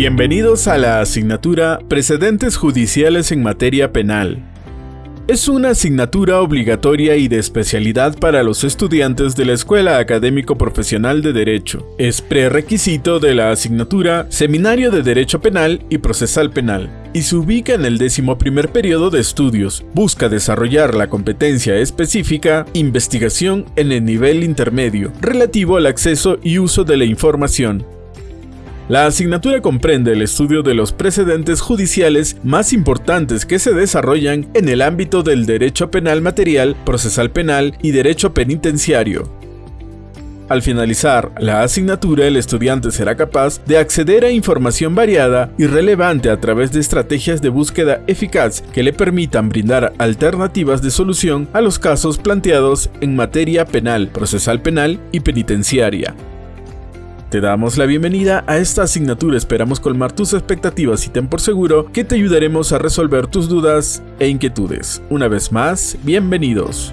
Bienvenidos a la asignatura Precedentes Judiciales en Materia Penal. Es una asignatura obligatoria y de especialidad para los estudiantes de la Escuela Académico Profesional de Derecho. Es prerequisito de la asignatura Seminario de Derecho Penal y Procesal Penal y se ubica en el décimo primer periodo de estudios. Busca desarrollar la competencia específica investigación en el nivel intermedio relativo al acceso y uso de la información la asignatura comprende el estudio de los precedentes judiciales más importantes que se desarrollan en el ámbito del derecho penal material, procesal penal y derecho penitenciario. Al finalizar la asignatura, el estudiante será capaz de acceder a información variada y relevante a través de estrategias de búsqueda eficaz que le permitan brindar alternativas de solución a los casos planteados en materia penal, procesal penal y penitenciaria. Te damos la bienvenida a esta asignatura, esperamos colmar tus expectativas y ten por seguro que te ayudaremos a resolver tus dudas e inquietudes. Una vez más, bienvenidos.